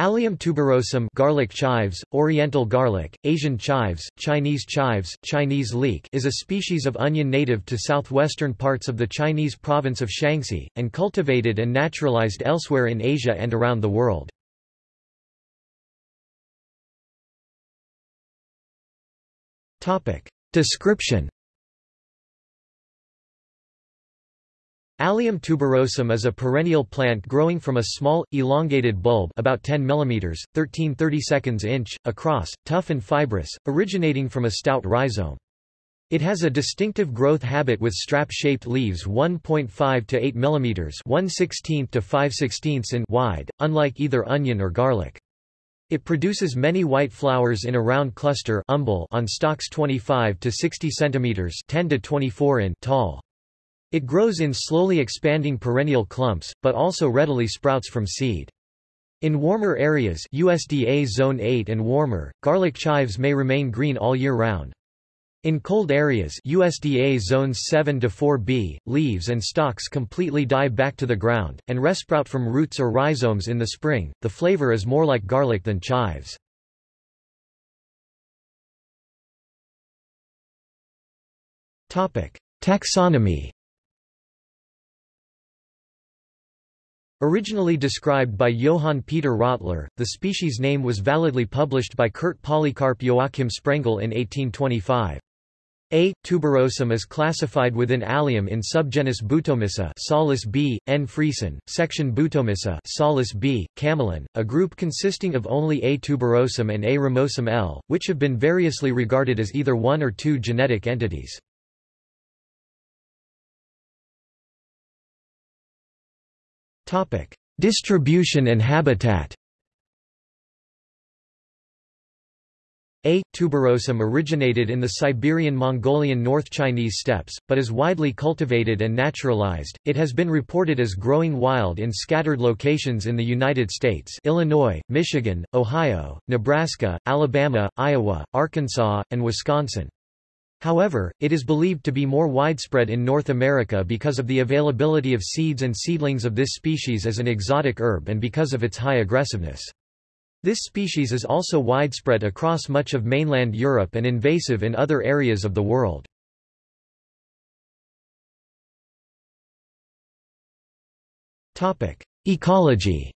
Allium tuberosum garlic chives, oriental garlic, Asian chives, Chinese chives, Chinese leek is a species of onion native to southwestern parts of the Chinese province of Shaanxi, and cultivated and naturalized elsewhere in Asia and around the world. Description Allium tuberosum is a perennial plant growing from a small, elongated bulb about 10 mm, 13 32 inch, across, tough and fibrous, originating from a stout rhizome. It has a distinctive growth habit with strap-shaped leaves 1.5 to 8 mm 1 16 to 5 16 in wide, unlike either onion or garlic. It produces many white flowers in a round cluster umbel on stalks 25 to 60 cm 10 to 24 in tall. It grows in slowly expanding perennial clumps, but also readily sprouts from seed. In warmer areas USDA Zone 8 and warmer, garlic chives may remain green all year round. In cold areas USDA zones 7 to 4b, leaves and stalks completely die back to the ground, and resprout from roots or rhizomes in the spring. The flavor is more like garlic than chives. Taxonomy Originally described by Johann Peter Rottler, the species name was validly published by Curt Polycarp Joachim Sprengel in 1825. A. tuberosum is classified within Allium in subgenus Butomissa Solis B. N. Friesen, section Butomissa Solis B. Kamelin, a group consisting of only A. tuberosum and A. ramosum L., which have been variously regarded as either one or two genetic entities. Distribution and habitat A. tuberosum originated in the Siberian Mongolian North Chinese steppes, but is widely cultivated and naturalized. It has been reported as growing wild in scattered locations in the United States Illinois, Michigan, Ohio, Nebraska, Alabama, Iowa, Arkansas, and Wisconsin. However, it is believed to be more widespread in North America because of the availability of seeds and seedlings of this species as an exotic herb and because of its high aggressiveness. This species is also widespread across much of mainland Europe and invasive in other areas of the world. Ecology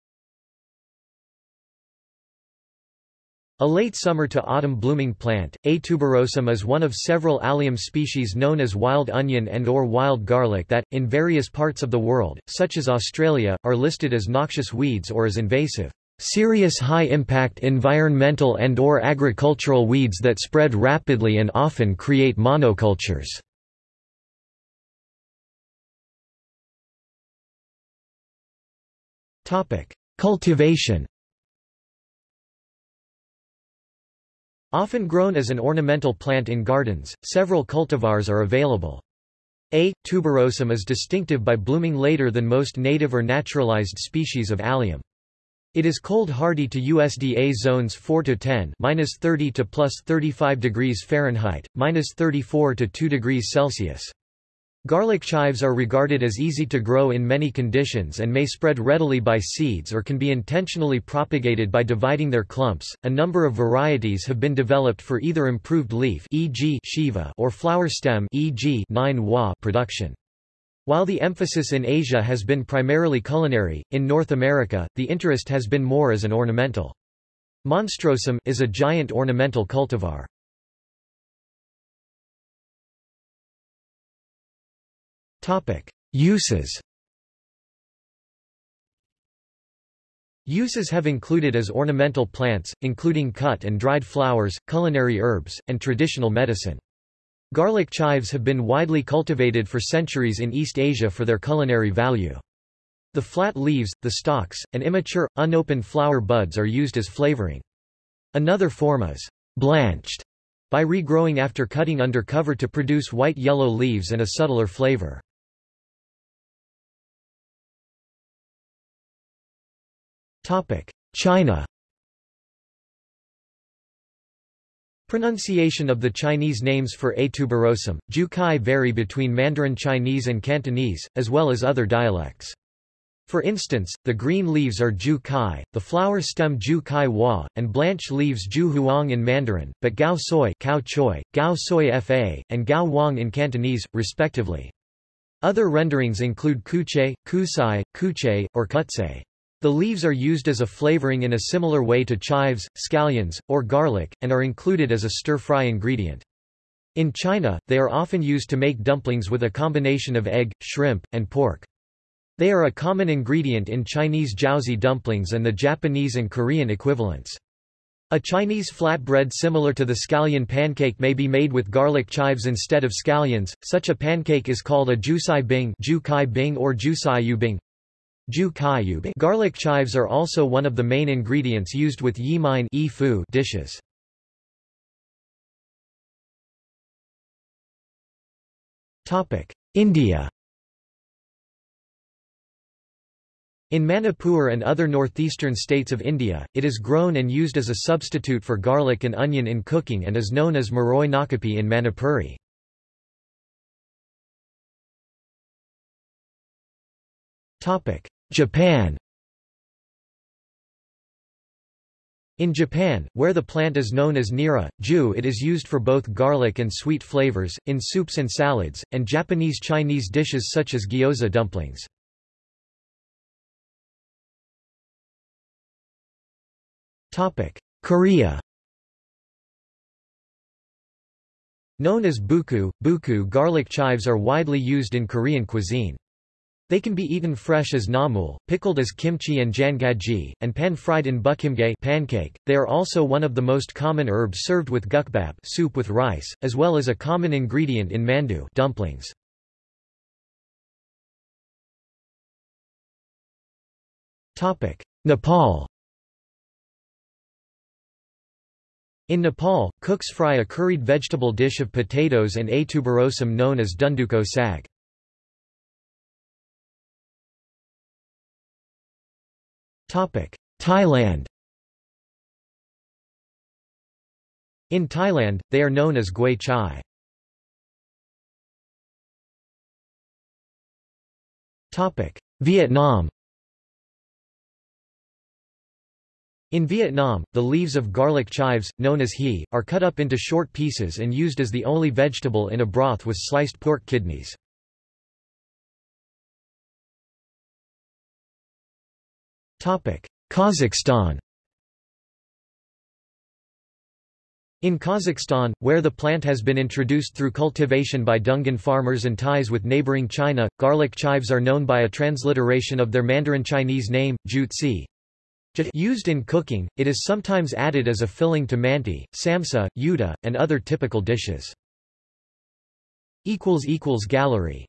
A late summer to autumn blooming plant, A. tuberosum is one of several allium species known as wild onion and or wild garlic that, in various parts of the world, such as Australia, are listed as noxious weeds or as invasive, serious high-impact environmental and or agricultural weeds that spread rapidly and often create monocultures. Cultivation Often grown as an ornamental plant in gardens, several cultivars are available. A. tuberosum is distinctive by blooming later than most native or naturalized species of allium. It is cold hardy to USDA zones 4 to 10, minus 30 to plus 35 degrees Fahrenheit, minus 34 to 2 degrees Celsius. Garlic chives are regarded as easy to grow in many conditions and may spread readily by seeds or can be intentionally propagated by dividing their clumps. A number of varieties have been developed for either improved leaf e.g. Shiva or flower stem e.g. production. While the emphasis in Asia has been primarily culinary, in North America, the interest has been more as an ornamental. Monstrosum is a giant ornamental cultivar. Uses Uses have included as ornamental plants, including cut and dried flowers, culinary herbs, and traditional medicine. Garlic chives have been widely cultivated for centuries in East Asia for their culinary value. The flat leaves, the stalks, and immature, unopened flower buds are used as flavoring. Another form is blanched by regrowing after cutting under cover to produce white-yellow leaves and a subtler flavor. China Pronunciation of the Chinese names for A. tuberosum, Jukai vary between Mandarin Chinese and Cantonese, as well as other dialects. For instance, the green leaves are ju kai, the flower stem ju kai hua, and blanche leaves ju huang in Mandarin, but gao soy, cao choi, gao soy fa, and gao wang in Cantonese, respectively. Other renderings include kuche, kusai, kuche, or kutse. The leaves are used as a flavoring in a similar way to chives, scallions, or garlic, and are included as a stir-fry ingredient. In China, they are often used to make dumplings with a combination of egg, shrimp, and pork. They are a common ingredient in Chinese jiaozi dumplings and the Japanese and Korean equivalents. A Chinese flatbread similar to the scallion pancake may be made with garlic chives instead of scallions. Such a pancake is called a jusai bing, or jusai yubing. Garlic chives are also one of the main ingredients used with yimine dishes. India In Manipur and other northeastern states of India, it is grown and used as a substitute for garlic and onion in cooking and is known as maroi nakapi in Manipuri. Japan In Japan, where the plant is known as nira, ju it is used for both garlic and sweet flavors, in soups and salads, and Japanese Chinese dishes such as gyoza dumplings. Korea Known as buku, buku garlic chives are widely used in Korean cuisine. They can be eaten fresh as namul, pickled as kimchi and jangaji, and pan-fried in bukimge pancake. They are also one of the most common herbs served with gukbap soup with rice, as well as a common ingredient in mandu dumplings. Nepal In Nepal, cooks fry a curried vegetable dish of potatoes and a tuberosum known as dunduko sag. Thailand In Thailand, they are known as gui chai. Vietnam In Vietnam, the leaves of garlic chives, known as he, are cut up into short pieces and used as the only vegetable in a broth with sliced pork kidneys. Kazakhstan. In Kazakhstan, where the plant has been introduced through cultivation by Dungan farmers and ties with neighboring China, garlic chives are known by a transliteration of their Mandarin Chinese name, jutsi, Used in cooking, it is sometimes added as a filling to manti, samsa, yuta, and other typical dishes. Gallery